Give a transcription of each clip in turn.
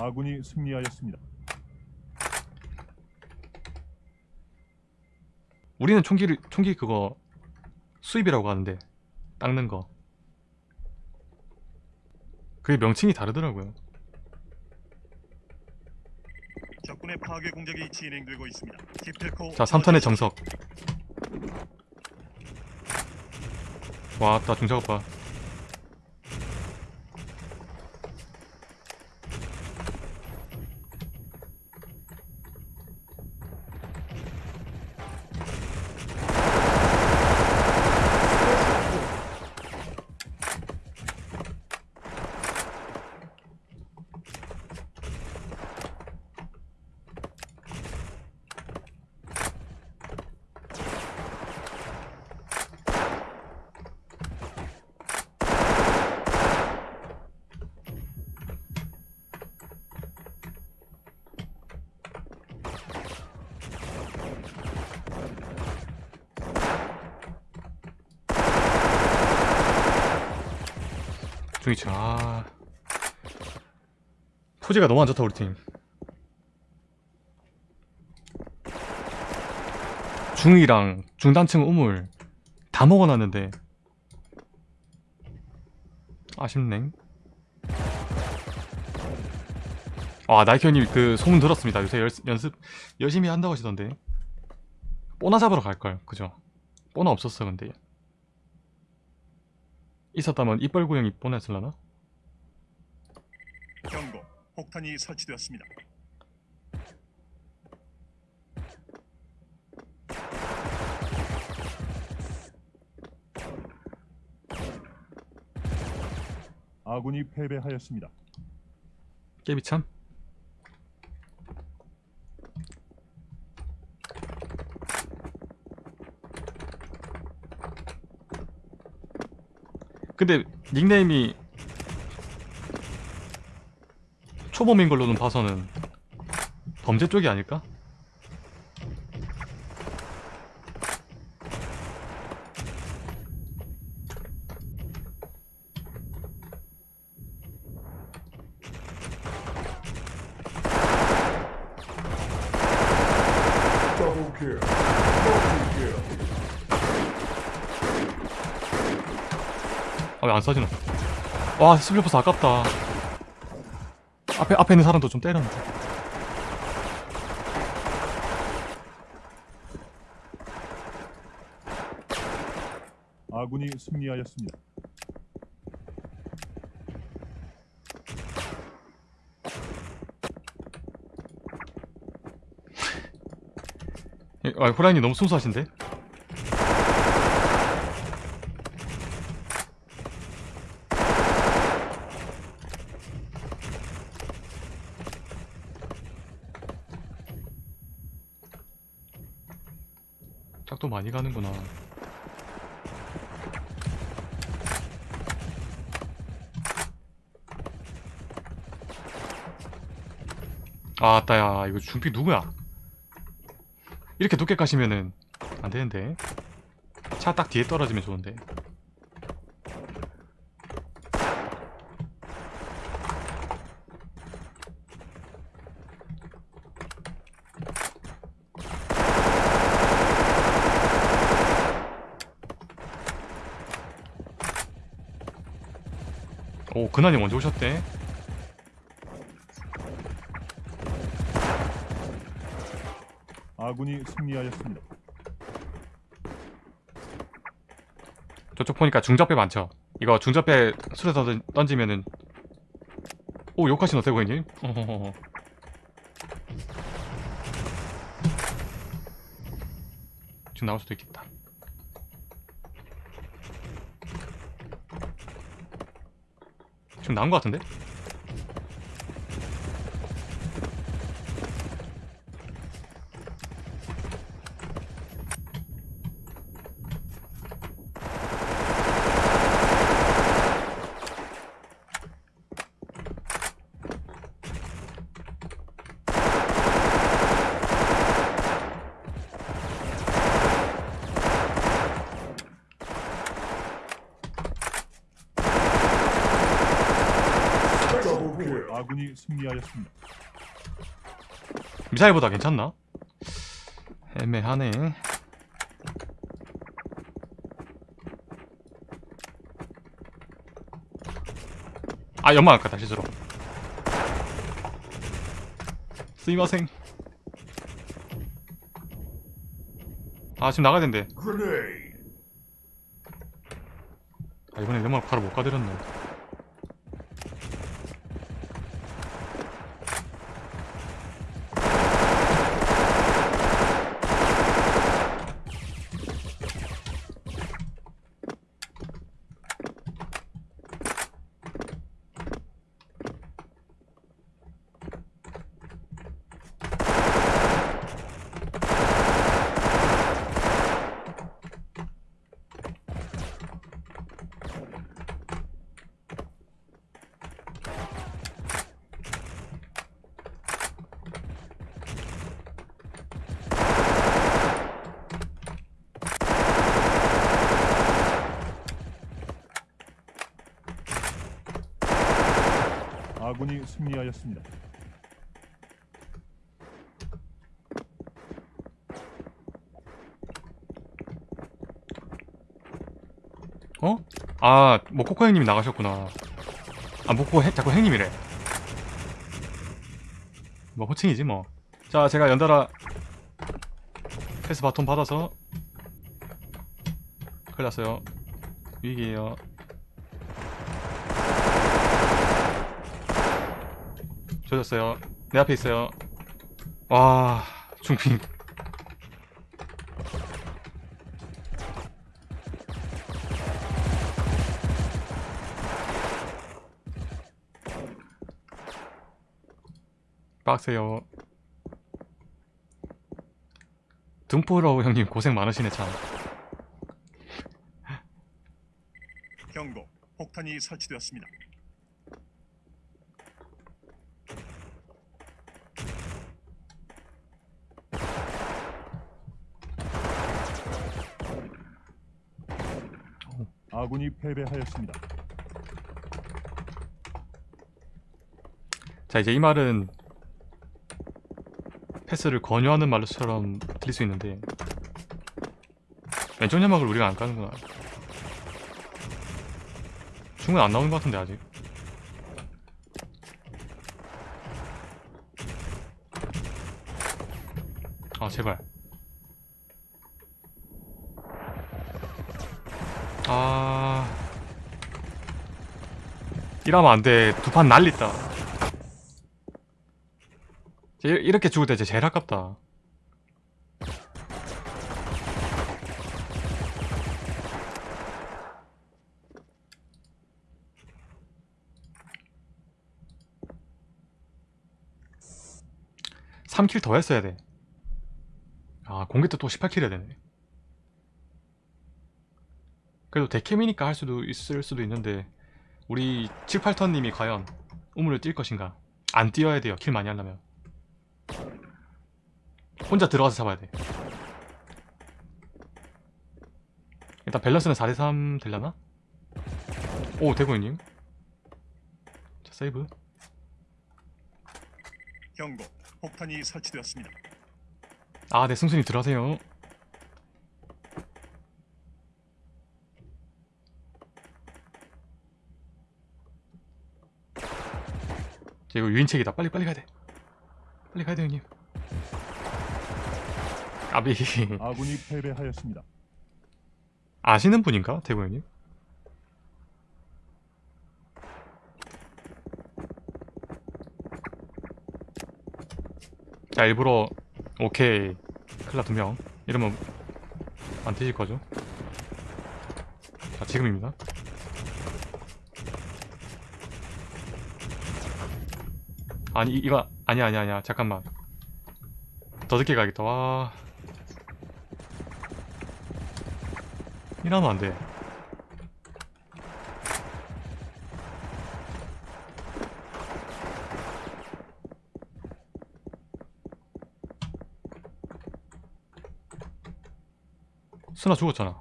아군이 승리하였습니다. 우리는 총기를 총기 그거 수입이라고 하는데 닦는 거. 그게 명칭이 다르더라고요. 적군의 파괴 공작이 진행되고 있습니다. 자 3턴의 정석. 와따 중작업 봐 중위층 아. 토지가 너무 안 좋다 우리 팀. 중이랑 중단층 우물 다 먹어놨는데. 아쉽네. 아 나이키님 그 소문 들었습니다. 요새 열, 연습 열심히 한다고 하시던데. 뽀나 잡으러 갈걸. 그죠? 뽀나 없었어 근데 있었다면 이빨 구형이 뽀나였을라나? 경고. 폭탄이 설치되었습니다. 아군이 패배하였습니다. 깨비 참 근데 닉네임이 초범인 걸로는 봐서는 범죄 쪽이 아닐까? 아 왜 안 써지나? 와 스플리퍼스 아깝다 앞에 앞에 있는 사람도 좀 때렸는데 아군이 승리하였습니다. 예, 아 호라이님 너무 순수하신데? 많이 가는구나. 아따야. 이거 준비 누구야? 이렇게 높게 가시면은 안 되는데. 차 딱 뒤에 떨어지면 좋은데 오 근한이 먼저 오셨대 아군이 승리하였습니다. 저쪽 보니까 중적배 많죠 이거 중접배 술에 던- 던지면은 오 욕하시노 대고객님 어허허허. 지금 나올 수도 있겠다 지금 나온 것 같은데? 군이 승리하였습니다. 미사일보다 괜찮나? 애매하네 아 연막 아까 다시 들어 스이마생 아 지금 나가야 된대. 아 이번엔 연막 바로 못 가드렸네 승리하였습니다. 어? 아, 뭐 코코 형님이 나가셨구나. 아, 해, 자꾸 형님이래. 뭐 호칭이지 뭐. 자, 제가 연달아 패스 바톤 받아서 큰일 났어요. 위기에요. 조졌어요. 내 앞에 있어요. 와, 중핑. 빡세요. 등포라고 형님 고생 많으시네 참. 경고. 폭탄이 설치되었습니다. 아군이 패배하였습니다. 자 이제 이 말은 패스를 권유하는 말처럼 들릴 수 있는데 왼쪽 연막을 우리가 안 까는구나. 충분히 안 나오는 것 같은데 아직. 아 제발. 아 이러면 안 돼. 두 판 날리다. 이- 이렇게 죽을 때 제일 아깝다. 삼킬더 했어야 돼. 아, 공개 때또 18킬 해야 되네. 그래도 데캠이니까 할 수도 있을 수도 있는데 우리 7, 8턴님이 과연 우물을 뛸 것인가? 안 뛰어야 돼요. 킬 많이 하려면. 혼자 들어가서 잡아야 돼. 일단 밸런스는 4대3 되려나? 오, 대구님. 자, 세이브. 경고. 폭탄이 설치되었습니다. 아, 네, 승순이 들어가세요. 이거 유인책이다. 빨리 빨리 가야돼. 빨리 가야돼 형님. 아비. 아군이 패배하였습니다. 아시는 분인가 대구 형님? 자 일부러 오케이 클라 두명. 이러면 안 되실 거죠? 자 지금입니다. 아니 이- 이거 아니야 아니야 아니야. 잠깐만. 더 늦게 가야겠다. 와. 이러면 안돼. 스나 죽었잖아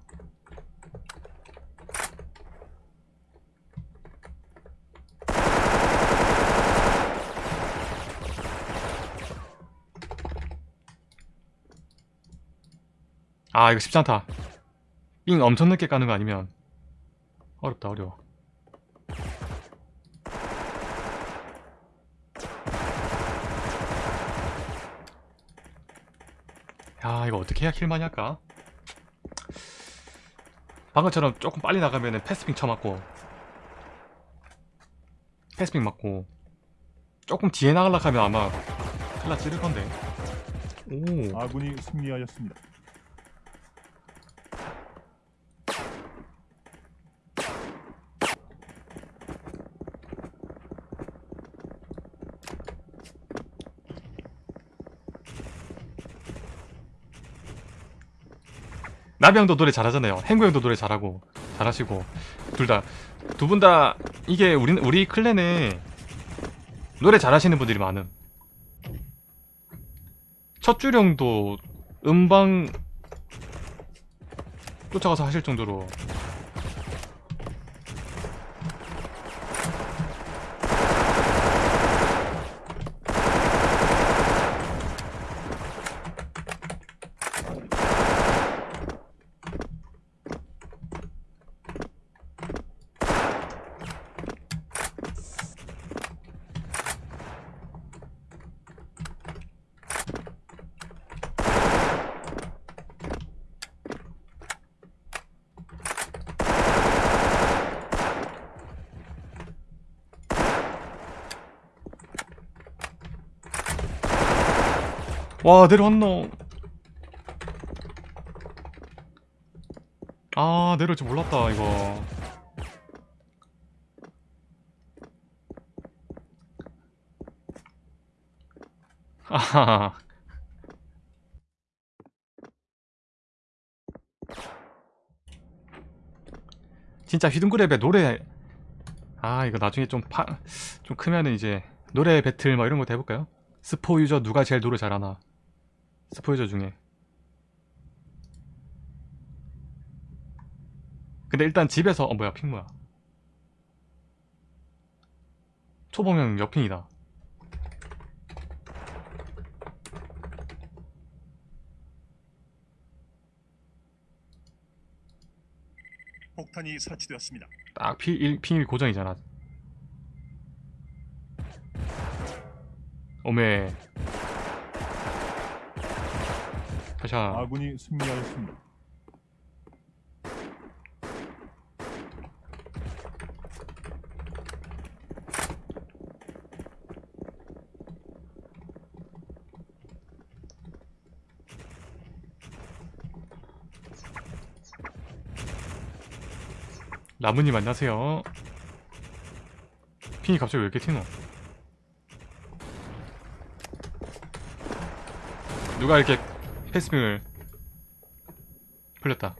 아 이거 쉽지 않다 삥 엄청 늦게 까는 거 아니면 어렵다 어려워. 야 이거 어떻게 해야 킬 많이 할까? 방금처럼 조금 빨리 나가면은 패스핑 쳐맞고 패스핑 맞고 조금 뒤에 나가려고 하면 아마 클라 찌를 건데. 오. 아군이 승리하였습니다. 나비 형도 노래 잘하잖아요. 행구 형도 노래 잘하고 잘하시고 둘 다 두 분 다 이게 우리 우리 클랜에 노래 잘하시는 분들이 많음. 첫 주령도 음방 쫓아가서 하실 정도로 와 내려왔노. 아 내려올 줄 몰랐다 이거. 아하하. 진짜 휘둥그랩에 노래. 아 이거 나중에 좀 파, 좀 크면은 이제 노래 배틀 뭐 이런 거 해볼까요? 스포 유저 누가 제일 노래 잘하나 스포 유저 중에. 근데 일단 집에서 어 뭐야 핑 뭐야? 초보명 옆핑이다. 폭탄이 설치되었습니다. 딱 피, 일- 핑이 고정이잖아. 오메 가샤 아군이 승리하였습니다. 라무님 안녕하세요. 핑이 갑자기 왜 이렇게 튀노? 누가 이렇게 패스핑을 풀렸다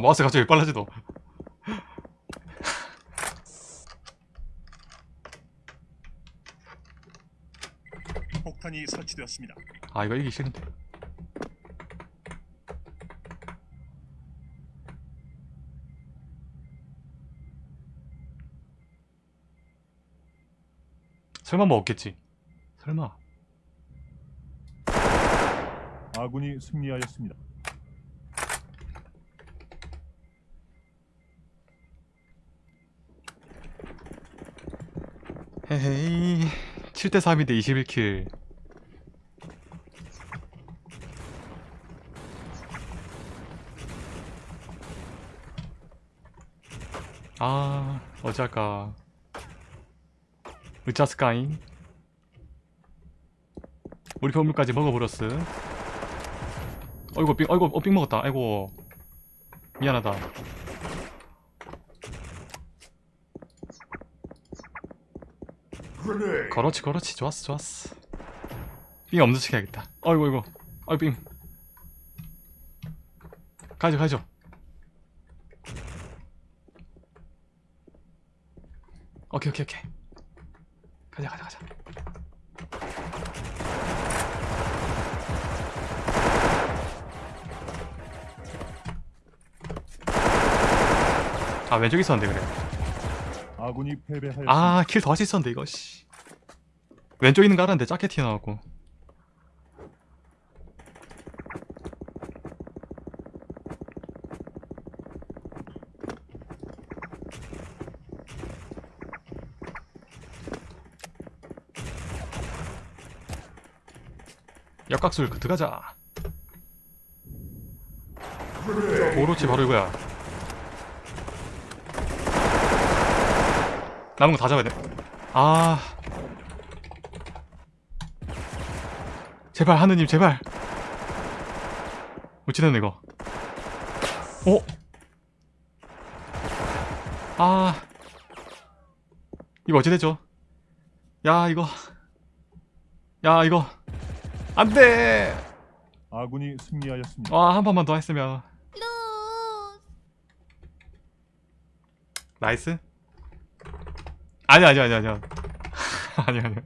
마우스 갑자기 왜 빨라지노 폭탄이 설치되었습니다. 아 이거 이기 싫은데 설마 뭐 없겠지 설마 아군이 승리하였습니다. 헤헤이 7대 3인데 21킬. 아 어찌할까 으짜스카잉. 우리 건물까지 먹어버렸어. 어이구 삥 어이구 어, 삥 먹었다. 아이고 미안하다 그렇지 그렇지. 좋았어 좋았어. 삥척 해야겠다. 어이구 어이구 어이 삥. 가죠 가죠. 오케이 오케이 오케이. 가자 가자 가자. 아 왼쪽에 있었는데 그래. 아군이 패배하였습니다. 아킬 더 할수 있었는데 이거 씨 왼쪽 있는 거 알았는데 작게 튀어나왔고 역각술 그 들어가자 오로치 바로 이거야 남은 거 다 잡아야 돼. 아. 제발 하느님 제발. 어찌됐네 이거. 어? 아. 이거 어찌 됐죠? 야 이거. 야 이거. 안 돼. 아군이 승리하였습니다. 와, 한 번만 더 했으면. nice? 아니, 아니, 아니, 아니. 아니, 아니.